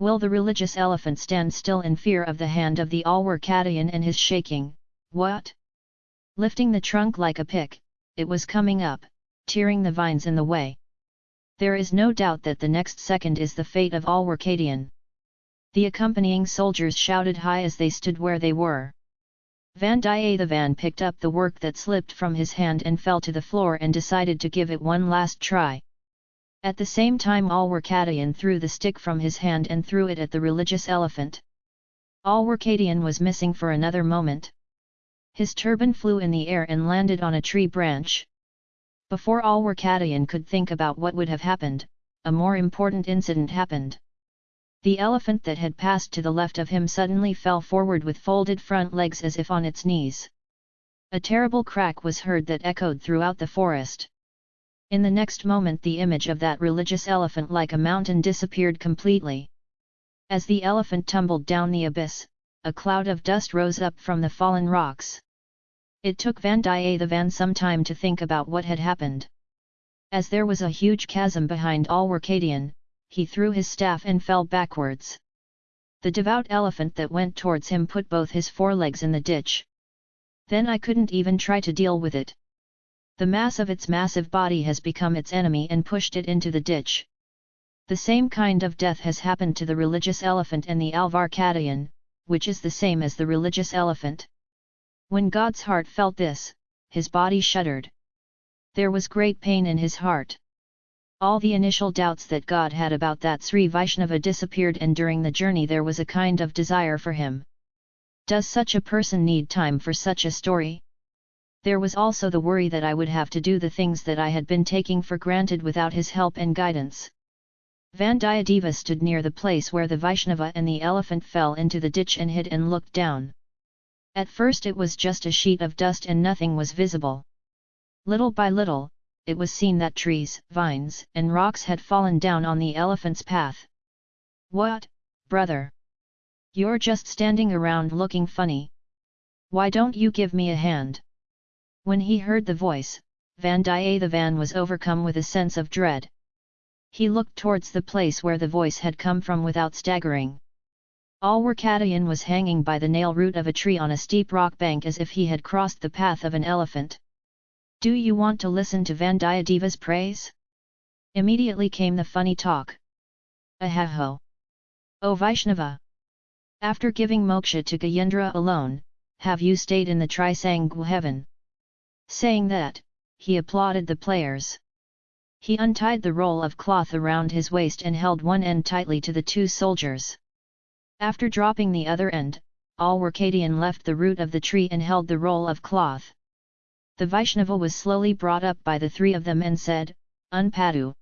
Will the religious elephant stand still in fear of the hand of the Alwarkadayan and his shaking, what? Lifting the trunk like a pick, it was coming up, tearing the vines in the way. There is no doubt that the next second is the fate of Alwarkadian. The accompanying soldiers shouted high as they stood where they were. Vandiyathevan picked up the work that slipped from his hand and fell to the floor and decided to give it one last try. At the same time Alwarkadian threw the stick from his hand and threw it at the religious elephant. Alwarkadian was missing for another moment. His turban flew in the air and landed on a tree branch. Before Alwarkadian could think about what would have happened, a more important incident happened. The elephant that had passed to the left of him suddenly fell forward with folded front legs as if on its knees. A terrible crack was heard that echoed throughout the forest. In the next moment the image of that religious elephant like a mountain disappeared completely. As the elephant tumbled down the abyss, a cloud of dust rose up from the fallen rocks. It took Vandiyathevan some time to think about what had happened. As there was a huge chasm behind Alwarkadian, he threw his staff and fell backwards. The devout elephant that went towards him put both his forelegs in the ditch. Then I couldn't even try to deal with it the mass of its massive body has become its enemy and pushed it into the ditch. The same kind of death has happened to the religious elephant and the Alvarkadayan, which is the same as the religious elephant. When God's heart felt this, his body shuddered. There was great pain in his heart. All the initial doubts that God had about that Sri Vaishnava disappeared and during the journey there was a kind of desire for him. Does such a person need time for such a story? There was also the worry that I would have to do the things that I had been taking for granted without his help and guidance. Vandiyadeva stood near the place where the Vaishnava and the elephant fell into the ditch and hid and looked down. At first it was just a sheet of dust and nothing was visible. Little by little, it was seen that trees, vines, and rocks had fallen down on the elephant's path. What, brother? You're just standing around looking funny. Why don't you give me a hand? When he heard the voice, Vandiyathevan was overcome with a sense of dread. He looked towards the place where the voice had come from without staggering. Alwarkadayan was hanging by the nail root of a tree on a steep rock bank as if he had crossed the path of an elephant. Do you want to listen to Vandiyadeva's praise? Immediately came the funny talk. Ahaho! O Vaishnava! After giving moksha to Gajendra alone, have you stayed in the Trishanku heaven? Saying that, he applauded the players. He untied the roll of cloth around his waist and held one end tightly to the two soldiers. After dropping the other end, all Alwarkadian left the root of the tree and held the roll of cloth. The Vaishnava was slowly brought up by the three of them and said, Unpadu.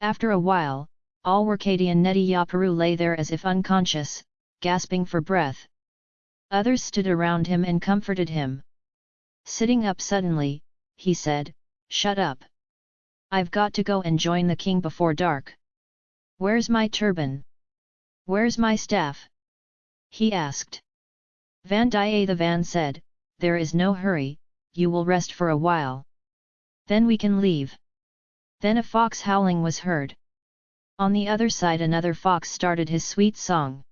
After a while, all Alwarkadian Neti Yaparu lay there as if unconscious, gasping for breath. Others stood around him and comforted him. Sitting up suddenly, he said, Shut up! I've got to go and join the king before dark. Where's my turban? Where's my staff? He asked. Vandiyathevan said, There is no hurry, you will rest for a while. Then we can leave. Then a fox howling was heard. On the other side another fox started his sweet song.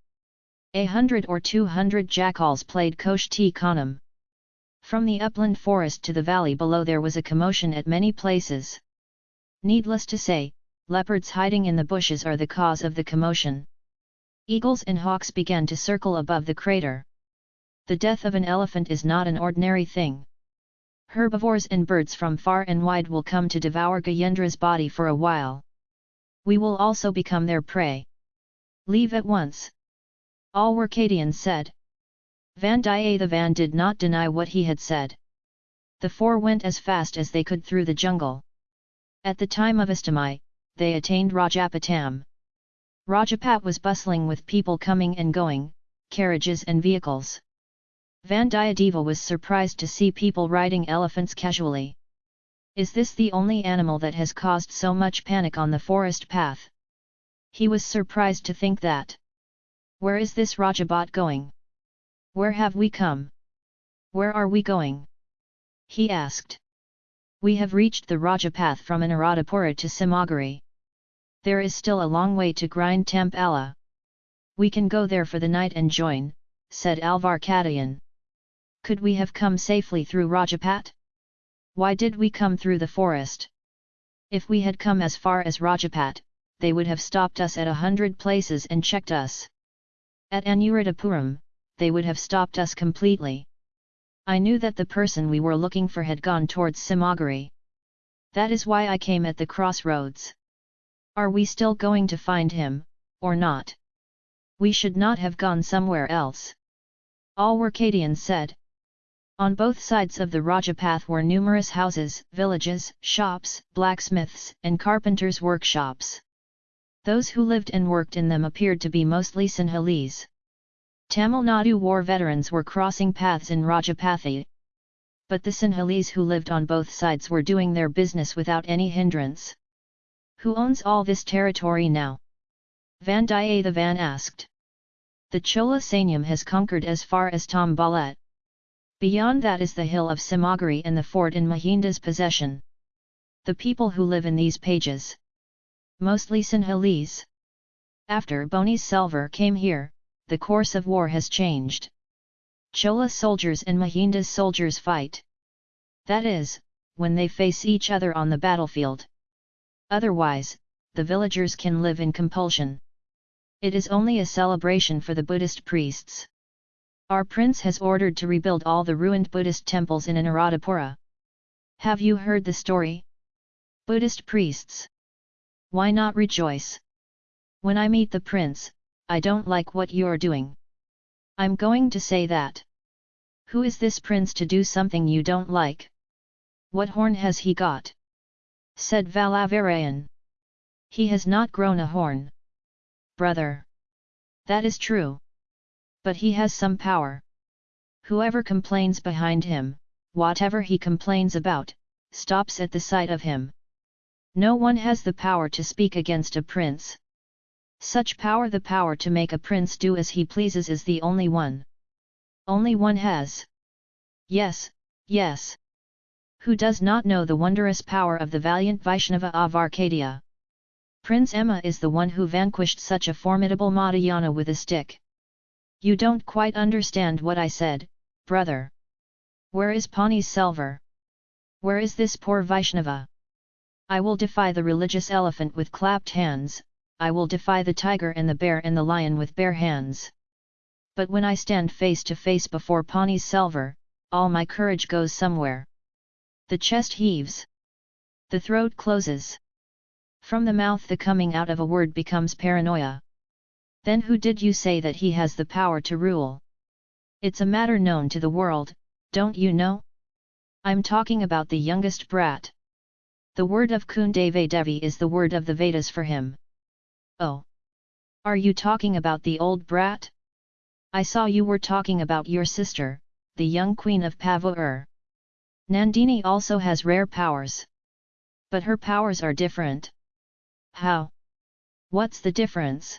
A hundred or two hundred jackals played Koshti Kanam. From the upland forest to the valley below there was a commotion at many places. Needless to say, leopards hiding in the bushes are the cause of the commotion. Eagles and hawks began to circle above the crater. The death of an elephant is not an ordinary thing. Herbivores and birds from far and wide will come to devour Gajendra's body for a while. We will also become their prey. Leave at once. Alwarkadian said. Vandiyathevan did not deny what he had said. The four went as fast as they could through the jungle. At the time of Astamai, they attained Rajapatam. Rajapat was bustling with people coming and going, carriages and vehicles. Vandiyadeva was surprised to see people riding elephants casually. Is this the only animal that has caused so much panic on the forest path? He was surprised to think that. Where is this Rajabat going? Where have we come? Where are we going? He asked. We have reached the Rajapath from Anuradhapura to Simaguri. There is still a long way to grind Tampala. We can go there for the night and join, said Alvar Alvarkadayan. Could we have come safely through Rajapat? Why did we come through the forest? If we had come as far as Rajapat, they would have stopped us at a hundred places and checked us. At Anuradhapuram, they would have stopped us completely. I knew that the person we were looking for had gone towards Simaguri. That is why I came at the crossroads. Are we still going to find him, or not? We should not have gone somewhere else. Alwarkadian said. On both sides of the Rajapath were numerous houses, villages, shops, blacksmiths, and carpenters' workshops. Those who lived and worked in them appeared to be mostly Sinhalese. Tamil Nadu war veterans were crossing paths in Rajapathi. But the Sinhalese who lived on both sides were doing their business without any hindrance. Who owns all this territory now? Vandiyathevan asked. The Chola Sainyam has conquered as far as Tambalat. Beyond that is the hill of Simagiri and the fort in Mahinda's possession. The people who live in these pages. Mostly Sinhalese. After Ponniyin Selvar came here, the course of war has changed. Chola soldiers and Mahinda's soldiers fight. That is, when they face each other on the battlefield. Otherwise, the villagers can live in compulsion. It is only a celebration for the Buddhist priests. Our prince has ordered to rebuild all the ruined Buddhist temples in Anuradhapura. Have you heard the story? Buddhist priests. Why not rejoice? When I meet the prince, I don't like what you're doing. I'm going to say that. Who is this prince to do something you don't like? What horn has he got? said Valavarayan. He has not grown a horn. Brother. That is true. But he has some power. Whoever complains behind him, whatever he complains about, stops at the sight of him. No one has the power to speak against a prince. Such power the power to make a prince do as he pleases is the only one. Only one has. Yes, yes. Who does not know the wondrous power of the valiant Vaishnava of Arcadia? Prince Emma is the one who vanquished such a formidable Madhyana with a stick. You don't quite understand what I said, brother. Where is Ponniyin Selvar? Where is this poor Vaishnava? I will defy the religious elephant with clapped hands, I will defy the tiger and the bear and the lion with bare hands. But when I stand face to face before Ponniyin Selvar, all my courage goes somewhere. The chest heaves. The throat closes. From the mouth the coming out of a word becomes paranoia. Then who did you say that he has the power to rule? It's a matter known to the world, don't you know? I'm talking about the youngest brat. The word of Kundavai Devi is the word of the Vedas for him. Oh! Are you talking about the old brat? I saw you were talking about your sister, the young queen of Pavur. Nandini also has rare powers. But her powers are different. How? What's the difference?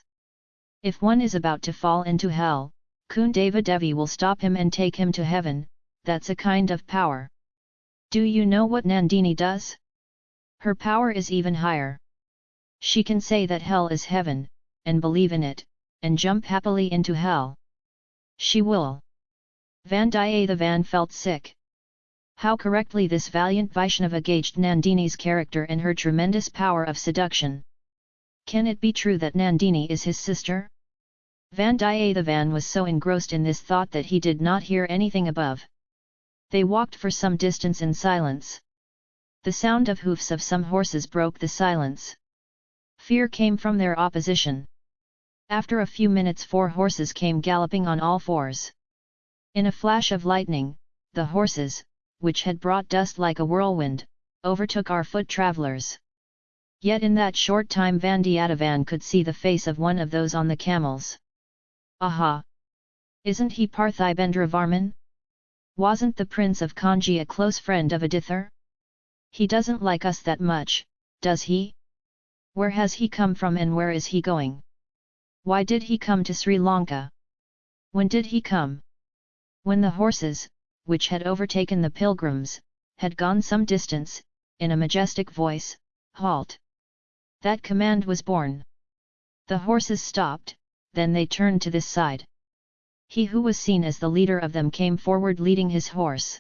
If one is about to fall into hell, Kundavai Devi will stop him and take him to heaven, that's a kind of power. Do you know what Nandini does? Her power is even higher. She can say that hell is heaven, and believe in it, and jump happily into hell. She will. Vandiyathevan felt sick. How correctly this valiant Vaishnava gauged Nandini's character and her tremendous power of seduction. Can it be true that Nandini is his sister? Vandiyathevan was so engrossed in this thought that he did not hear anything above. They walked for some distance in silence. The sound of hoofs of some horses broke the silence. Fear came from their opposition. After a few minutes four horses came galloping on all fours. In a flash of lightning, the horses, which had brought dust like a whirlwind, overtook our foot travellers. Yet in that short time Vandiyathevan could see the face of one of those on the camels. Aha! Isn't he Parthibendra Varman? Wasn't the Prince of Kanji a close friend of Adithar? He doesn't like us that much, does he? Where has he come from and where is he going? Why did he come to Sri Lanka? When did he come? When the horses, which had overtaken the pilgrims, had gone some distance, in a majestic voice, halt! That command was born. The horses stopped, then they turned to this side. He who was seen as the leader of them came forward leading his horse.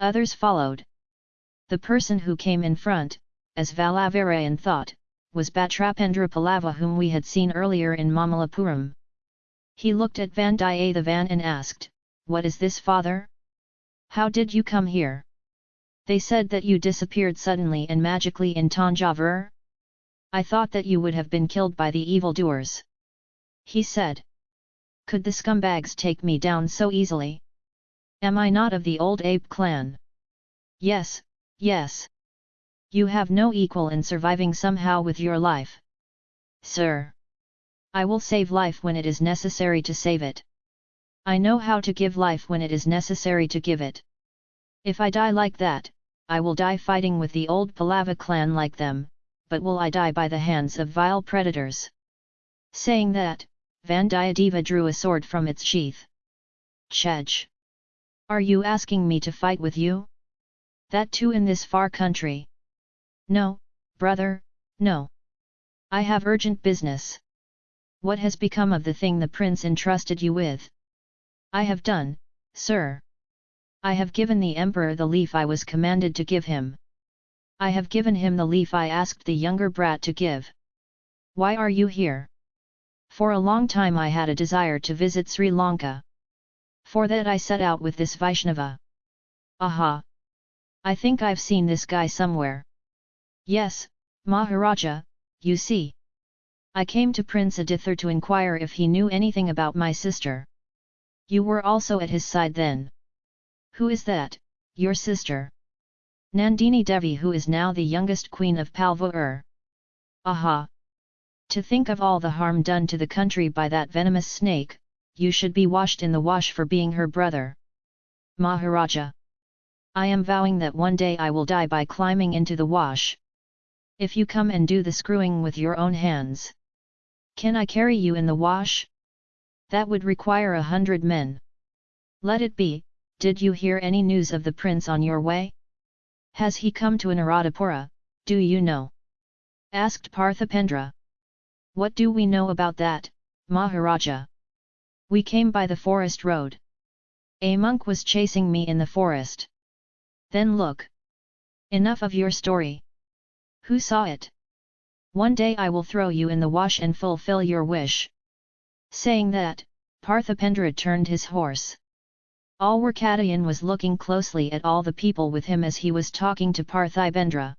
Others followed. The person who came in front, as Valavarayan thought, was Parthibendra Pallava whom we had seen earlier in Mamallapuram. He looked at Vandiyathevan and asked, What is this father? How did you come here? They said that you disappeared suddenly and magically in Tanjavur? I thought that you would have been killed by the evildoers. He said. Could the scumbags take me down so easily? Am I not of the old ape clan? Yes, yes. You have no equal in surviving somehow with your life. Sir. I will save life when it is necessary to save it. I know how to give life when it is necessary to give it. If I die like that, I will die fighting with the old Pallava clan like them, but will I die by the hands of vile predators? Saying that, Vandiyadeva drew a sword from its sheath. Chej! Are you asking me to fight with you? That too in this far country? No, brother, no. I have urgent business. What has become of the thing the prince entrusted you with? I have done, sir. I have given the emperor the leaf I was commanded to give him. I have given him the leaf I asked the younger brat to give. Why are you here? For a long time I had a desire to visit Sri Lanka. For that I set out with this Vaishnava. Aha! I think I've seen this guy somewhere. Yes, Maharaja, you see. I came to Prince Adithar to inquire if he knew anything about my sister. You were also at his side then. Who is that, your sister? Nandini Devi who is now the youngest queen of Palvur. Aha! To think of all the harm done to the country by that venomous snake, you should be washed in the wash for being her brother. Maharaja! I am vowing that one day I will die by climbing into the wash. If you come and do the screwing with your own hands. Can I carry you in the wash? That would require a hundred men. Let it be, did you hear any news of the prince on your way? Has he come to Anuradhapura, do you know? Asked Parthipendra. What do we know about that, Maharaja? We came by the forest road. A monk was chasing me in the forest. Then look. Enough of your story. Who saw it? One day I will throw you in the wash and fulfill your wish. Saying that, Parthipendra turned his horse. Alwarkadayan was looking closely at all the people with him as he was talking to Parthipendra.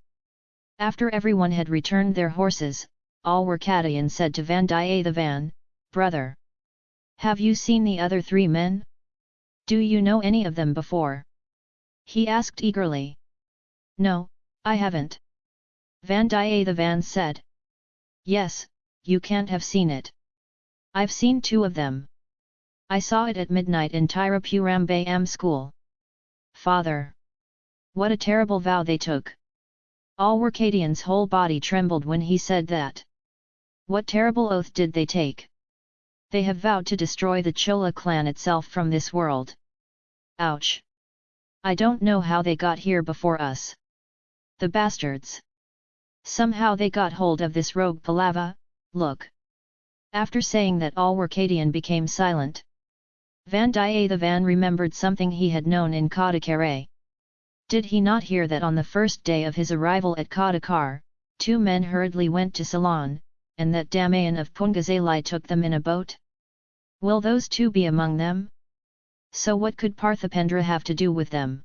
After everyone had returned their horses, Alwarkadayan said to Vandiyathevan, Brother! Have you seen the other three men? Do you know any of them before? He asked eagerly. No, I haven't. Vandiyathevan said. Yes, you can't have seen it. I've seen two of them. I saw it at midnight in Tirupurambay school. Father! What a terrible vow they took! Alwarkadian's whole body trembled when he said that. What terrible oath did they take? They have vowed to destroy the Chola clan itself from this world. Ouch! I don't know how they got here before us. The bastards! Somehow they got hold of this rogue Pallava, look. After saying that all Alwarkadian became silent. Vandiyathevan remembered something he had known in Kadakare. Did he not hear that on the first day of his arrival at Kadakar, two men hurriedly went to Ceylon, and that Damayan of Pungazalai took them in a boat? Will those two be among them? So what could Parthipendra have to do with them?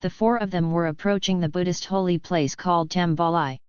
The four of them were approaching the Buddhist holy place called Tambalai.